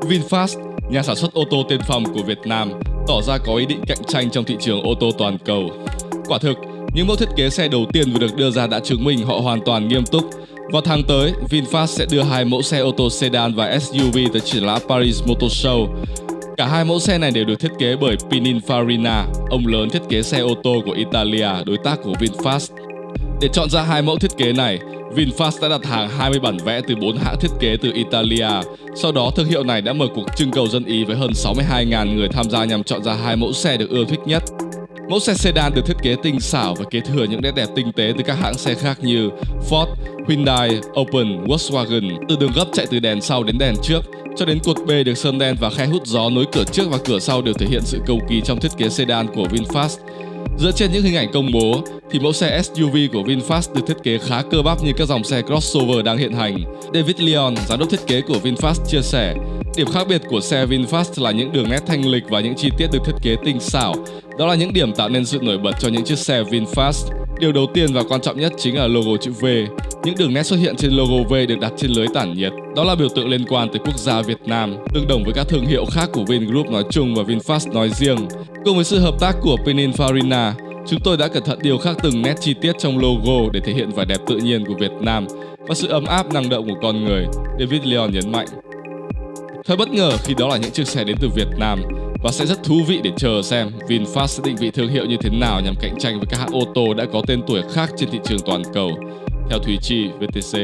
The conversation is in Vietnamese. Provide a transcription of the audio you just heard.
VinFast, nhà sản xuất ô tô tiên phong của Việt Nam, tỏ ra có ý định cạnh tranh trong thị trường ô tô toàn cầu. Quả thực, những mẫu thiết kế xe đầu tiên vừa được đưa ra đã chứng minh họ hoàn toàn nghiêm túc. Vào tháng tới, VinFast sẽ đưa hai mẫu xe ô tô sedan và SUV tới triển lãm Paris Motor Show. Cả hai mẫu xe này đều được thiết kế bởi Pininfarina, ông lớn thiết kế xe ô tô của Italia, đối tác của VinFast. Để chọn ra hai mẫu thiết kế này, VinFast đã đặt hàng 20 bản vẽ từ 4 hãng thiết kế từ Italia. Sau đó, thương hiệu này đã mở cuộc trưng cầu dân ý với hơn 62.000 người tham gia nhằm chọn ra hai mẫu xe được ưa thích nhất. Mẫu xe sedan được thiết kế tinh xảo và kế thừa những nét đẹp tinh tế từ các hãng xe khác như Ford, Hyundai, Opel, Volkswagen, từ đường gấp chạy từ đèn sau đến đèn trước, cho đến cột bê được sơn đen và khe hút gió nối cửa trước và cửa sau đều thể hiện sự cầu kỳ trong thiết kế sedan của VinFast. Dựa trên những hình ảnh công bố, thì mẫu xe SUV của VinFast được thiết kế khá cơ bắp như các dòng xe crossover đang hiện hành. David Leon, giám đốc thiết kế của VinFast chia sẻ, điểm khác biệt của xe VinFast là những đường nét thanh lịch và những chi tiết được thiết kế tinh xảo. Đó là những điểm tạo nên sự nổi bật cho những chiếc xe VinFast. Điều đầu tiên và quan trọng nhất chính là logo chữ V. Những đường nét xuất hiện trên logo V được đặt trên lưới tản nhiệt. Đó là biểu tượng liên quan tới quốc gia Việt Nam, tương đồng với các thương hiệu khác của Vingroup nói chung và VinFast nói riêng. Cùng với sự hợp tác của Pininfarina, chúng tôi đã cẩn thận điều khắc từng nét chi tiết trong logo để thể hiện vẻ đẹp tự nhiên của Việt Nam và sự ấm áp năng động của con người, David Leon nhấn mạnh. Thật bất ngờ khi đó là những chiếc xe đến từ Việt Nam và sẽ rất thú vị để chờ xem VinFast sẽ định vị thương hiệu như thế nào nhằm cạnh tranh với các hãng ô tô đã có tên tuổi khác trên thị trường toàn cầu. Theo thủy Chi, VTC.